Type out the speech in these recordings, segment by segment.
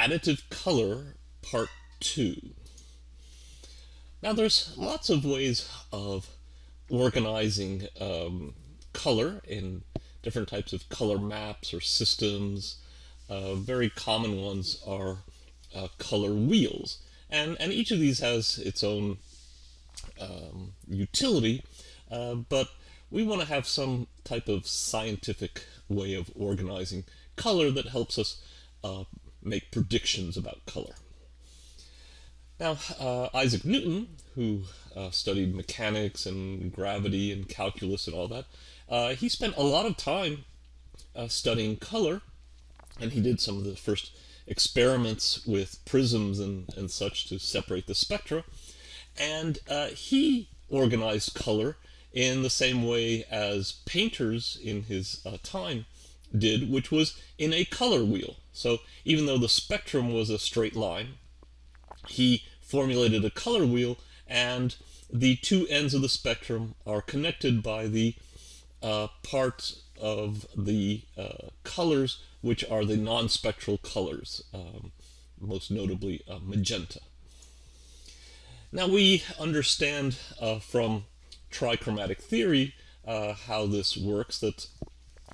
Additive Color Part 2. Now there's lots of ways of organizing um, color in different types of color maps or systems. Uh, very common ones are uh, color wheels. And, and each of these has its own um, utility, uh, but we want to have some type of scientific way of organizing color that helps us uh, make predictions about color. Now, uh, Isaac Newton, who uh, studied mechanics and gravity and calculus and all that, uh, he spent a lot of time uh, studying color, and he did some of the first experiments with prisms and, and such to separate the spectra. And uh, he organized color in the same way as painters in his uh, time did, which was in a color wheel. So even though the spectrum was a straight line, he formulated a color wheel and the two ends of the spectrum are connected by the uh, parts of the uh, colors which are the non-spectral colors, um, most notably uh, magenta. Now we understand uh, from trichromatic theory uh, how this works, that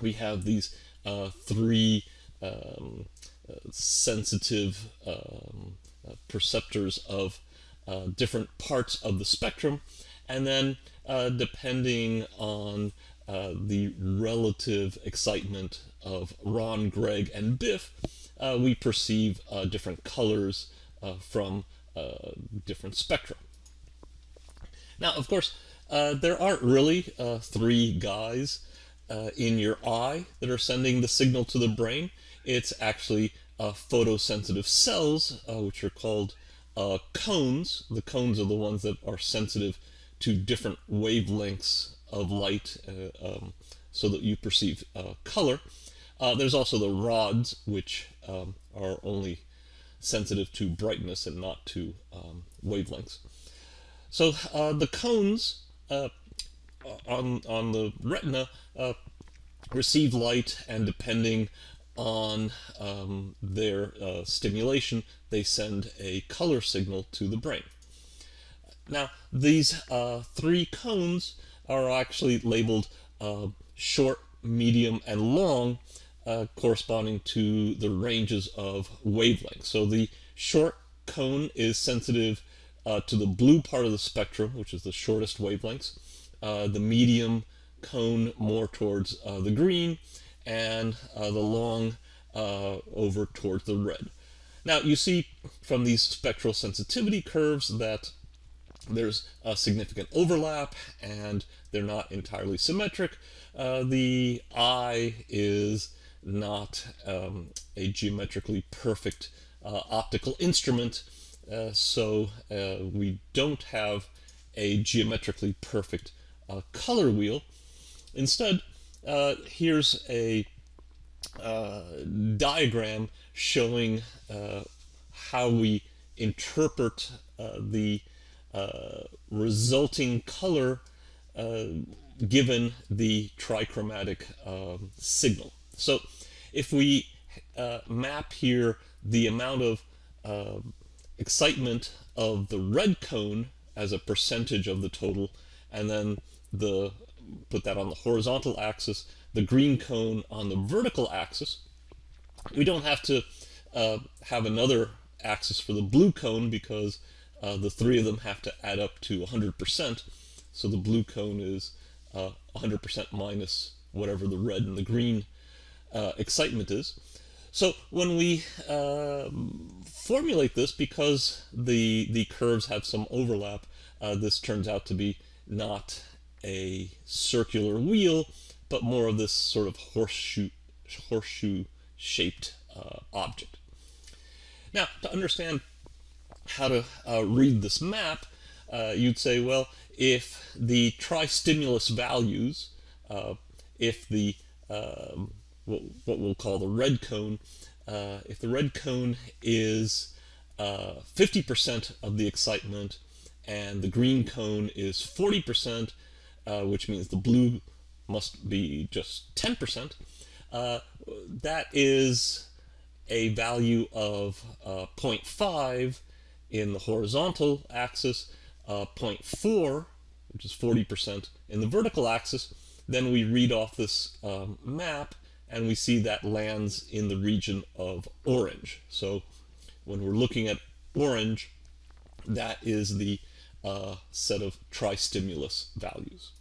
we have these uh, three um, uh, sensitive um, uh, perceptors of uh, different parts of the spectrum, and then depending on the relative excitement of Ron, Greg, and Biff, we perceive different colors from different spectra. Now, of course, uh, there aren't really uh, three guys uh, in your eye that are sending the signal to the brain. It's actually uh, photosensitive cells, uh, which are called uh, cones. The cones are the ones that are sensitive to different wavelengths of light um, so that you perceive color. there's also the rods, which um, are only sensitive to brightness and not to um, wavelengths. So the cones uh, on, on the retina uh, receive light and depending on um, their uh, stimulation, they send a color signal to the brain. Now, these uh, three cones are actually labeled uh, short, medium, and long, uh, corresponding to the ranges of wavelength. So the short cone is sensitive uh, to the blue part of the spectrum, which is the shortest wavelengths, the medium cone more towards uh, the green, and uh, the long uh, over towards the red. Now you see from these spectral sensitivity curves that there's a significant overlap and they're not entirely symmetric. Uh, the eye is not um, a geometrically perfect uh, optical instrument uh, so uh, we don't have a geometrically perfect uh, color wheel. Instead, here's a diagram showing how we interpret the resulting color given the trichromatic um, signal. So if we uh, map here the amount of uh, excitement of the red cone as a percentage of the total, and then the put that on the horizontal axis, the green cone on the vertical axis. We don't have to uh, have another axis for the blue cone because uh, the three of them have to add up to 100%. So the blue cone is 100% uh, minus whatever the red and the green uh, excitement is. So when we uh, formulate this, because the, the curves have some overlap, uh, this turns out to be not a circular wheel, but more of this sort of horseshoe, horseshoe shaped uh, object. Now, to understand how to uh, read this map, uh, you'd say, well, if the tri-stimulus values, uh, if the um, what, what we'll call the red cone, uh, if the red cone is 50% uh, of the excitement and the green cone is 40%, uh, which means the blue must be just 10%, uh, that is a value of uh, 0.5 in the horizontal axis, uh, 0.4, which is 40% in the vertical axis, then we read off this um, map and we see that lands in the region of orange. So when we're looking at orange, that is the uh, set of tristimulus values.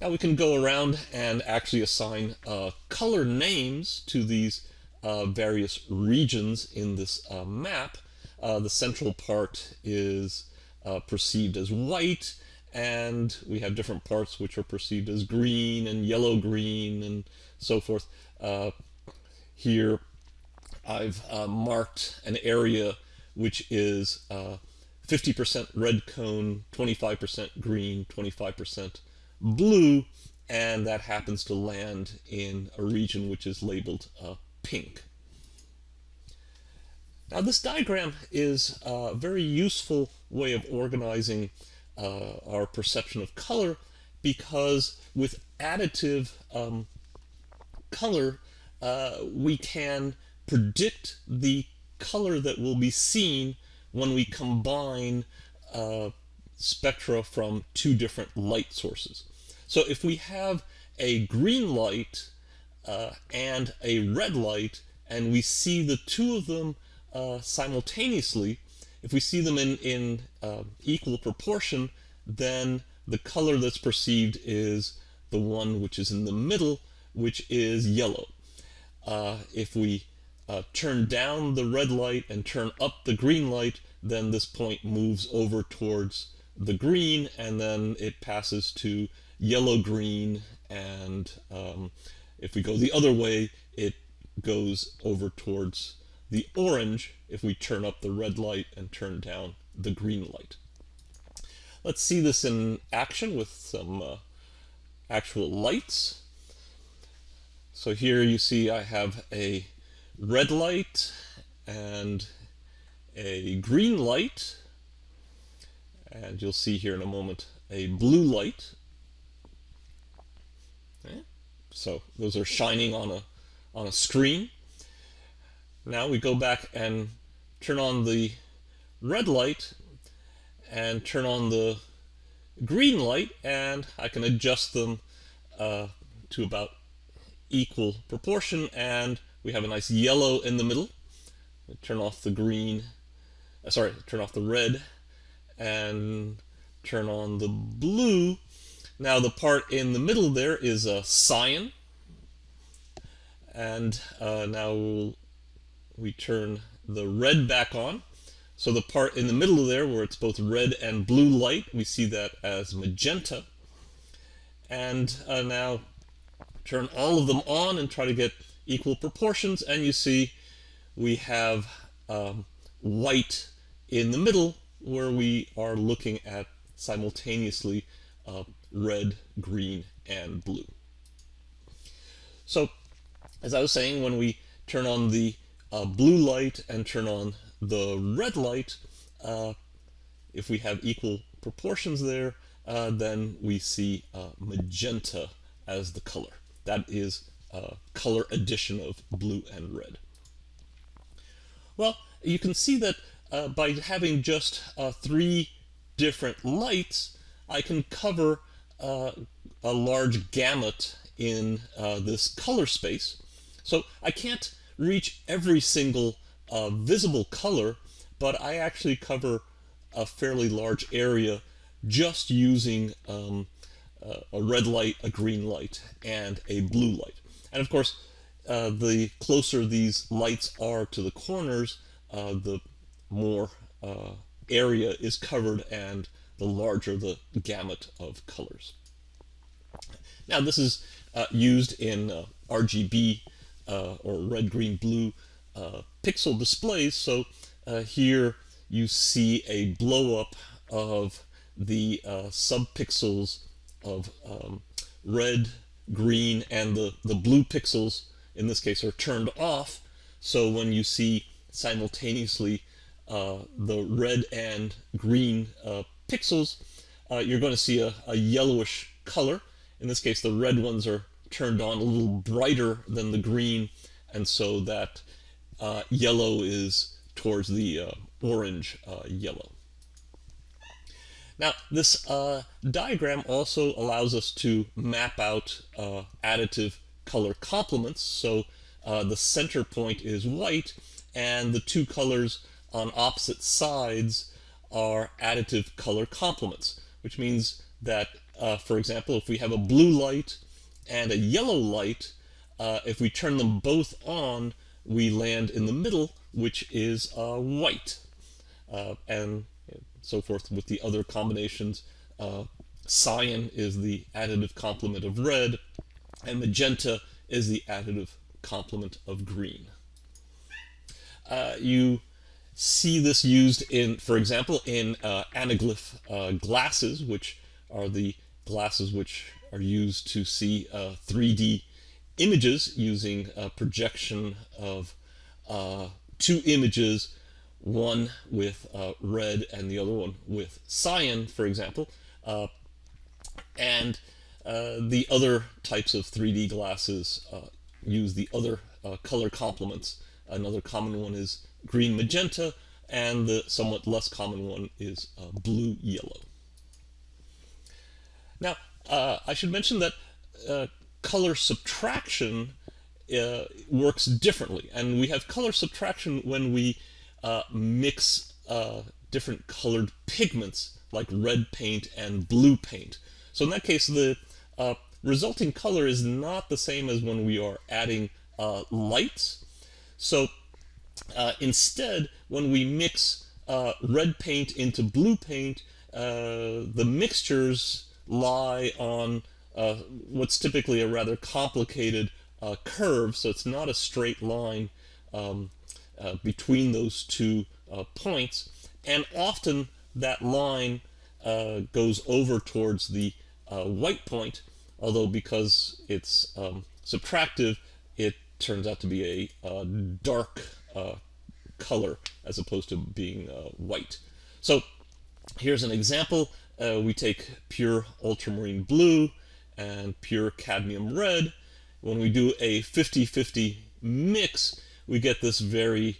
Now we can go around and actually assign uh, color names to these uh, various regions in this uh, map. Uh, the central part is uh, perceived as white, and we have different parts which are perceived as green and yellow-green and so forth. Uh, here I've marked an area which is 50% red cone, 25% green, 25% blue, and that happens to land in a region which is labeled uh, pink. Now this diagram is a very useful way of organizing uh, our perception of color because with additive um, color uh, we can predict the color that will be seen when we combine uh, spectra from two different light sources. So if we have a green light uh, and a red light, and we see the two of them uh, simultaneously, if we see them in, in uh, equal proportion, then the color that's perceived is the one which is in the middle, which is yellow. Uh, if we uh, turn down the red light and turn up the green light, then this point moves over towards the green, and then it passes to yellow-green, and um, if we go the other way, it goes over towards the orange if we turn up the red light and turn down the green light. Let's see this in action with some uh, actual lights. So here you see I have a red light and a green light. And you'll see here in a moment a blue light. Okay. so those are shining on a on a screen. Now we go back and turn on the red light and turn on the green light and I can adjust them uh, to about equal proportion and we have a nice yellow in the middle. Turn off the green, uh, sorry, turn off the red and turn on the blue. Now the part in the middle there is a cyan and uh, now we'll we turn the red back on. So the part in the middle there where it's both red and blue light, we see that as magenta. And uh, now turn all of them on and try to get equal proportions, and you see we have um, white in the middle where we are looking at simultaneously uh, red, green, and blue. So, as I was saying, when we turn on the uh, blue light and turn on the red light, uh, if we have equal proportions there, uh, then we see uh, magenta as the color. That is uh, color addition of blue and red. Well, you can see that uh, by having just three different lights, I can cover a large gamut in this color space. So I can't reach every single uh, visible color, but I actually cover a fairly large area just using um, uh, a red light, a green light, and a blue light. And of course, uh, the closer these lights are to the corners, uh, the more uh, area is covered and the larger the gamut of colors. Now this is uh, used in RGB uh, or red, green, blue uh, pixel displays. So uh, here you see a blow up of the uh, subpixels of um, red, green, and the, the blue pixels in this case are turned off. So when you see simultaneously uh, the red and green uh, pixels, you're going to see a, a yellowish color. In this case, the red ones are turned on a little brighter than the green and so that uh, yellow is towards the uh, orange uh, yellow. Now, this uh, diagram also allows us to map out uh, additive color complements. So uh, the center point is white, and the two colors on opposite sides are additive color complements, which means that, uh, for example, if we have a blue light and a yellow light, uh, if we turn them both on, we land in the middle, which is uh, white. And so forth with the other combinations. Uh, cyan is the additive complement of red, and magenta is the additive complement of green. Uh, you see this used in, for example, in uh, anaglyph uh, glasses, which are the glasses which are used to see 3D uh, images using projection of uh, two images, one with uh, red and the other one with cyan, for example. Uh, and the other types of 3D glasses use the other color complements. Another common one is green magenta, and the somewhat less common one is uh, blue yellow. Now, uh, I should mention that uh, color subtraction uh, works differently, and we have color subtraction when we uh, mix uh, different colored pigments like red paint and blue paint. So in that case, the resulting color is not the same as when we are adding lights. So uh, instead, when we mix uh, red paint into blue paint, uh, the mixtures lie on uh, what's typically a rather complicated uh, curve, so it's not a straight line um, uh, between those two points, and often that line goes over towards the white point, although because it's um, subtractive, it turns out to be a, a dark uh, color as opposed to being uh, white. So here's an example. Uh, we take pure ultramarine blue and pure cadmium red. When we do a 50-50 mix, we get this very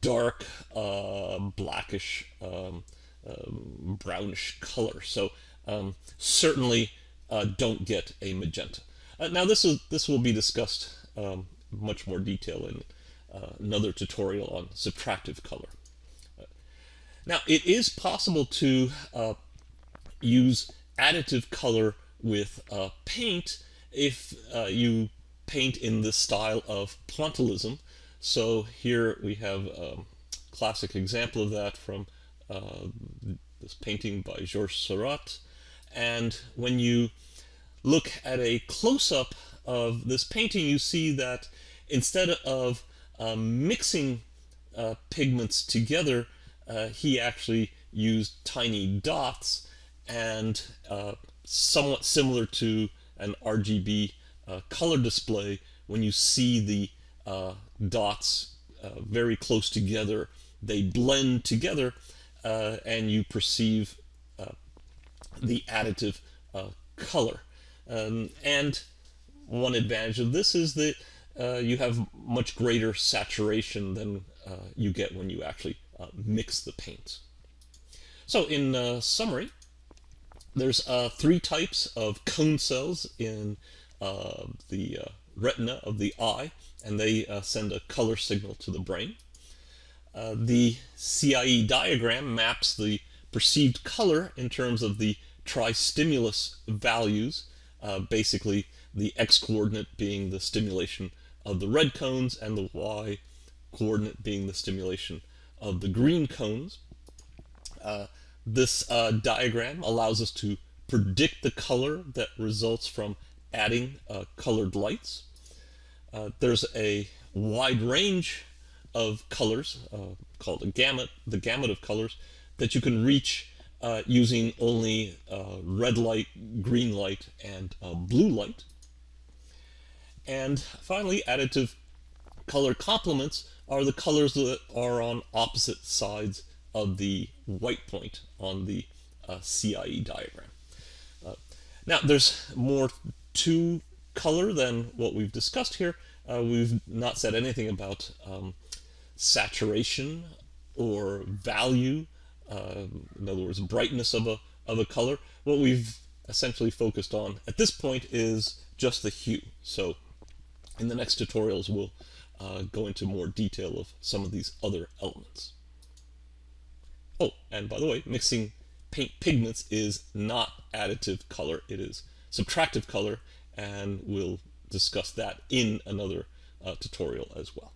dark, uh, blackish, um, um, brownish color. So um, certainly uh, don't get a magenta. Uh, now this is this will be discussed um, much more detail in uh, another tutorial on subtractive color. Now, it is possible to uh, use additive color with uh, paint if uh, you paint in the style of pointillism. So here we have a classic example of that from uh, this painting by Georges Seurat. And when you look at a close-up of this painting, you see that instead of um, mixing uh, pigments together, uh, he actually used tiny dots and uh, somewhat similar to an RGB uh, color display when you see the uh, dots uh, very close together they blend together and you perceive the additive color um, and one advantage of this is that uh, you have much greater saturation than uh, you get when you actually uh, mix the paints. So in uh, summary, there's uh, three types of cone cells in the retina of the eye, and they send a color signal to the brain. the CIE diagram maps the perceived color in terms of the tri-stimulus values, basically the x-coordinate being the stimulation of the red cones and the y coordinate being the stimulation of the green cones. Uh, this uh, diagram allows us to predict the color that results from adding uh, colored lights. Uh, there's a wide range of colors uh, called a gamut, the gamut of colors, that you can reach uh, using only red light, green light, and blue light. And finally, additive color complements are the colors that are on opposite sides of the white point on the uh, CIE diagram. Uh, now, there's more to color than what we've discussed here, Uh, we've not said anything about um, saturation or value, uh, in other words, brightness of a, of a color. What we've essentially focused on at this point is just the hue. So in the next tutorials, we'll uh, go into more detail of some of these other elements. Oh, and by the way, mixing paint pigments is not additive color, it is subtractive color, and we'll discuss that in another uh, tutorial as well.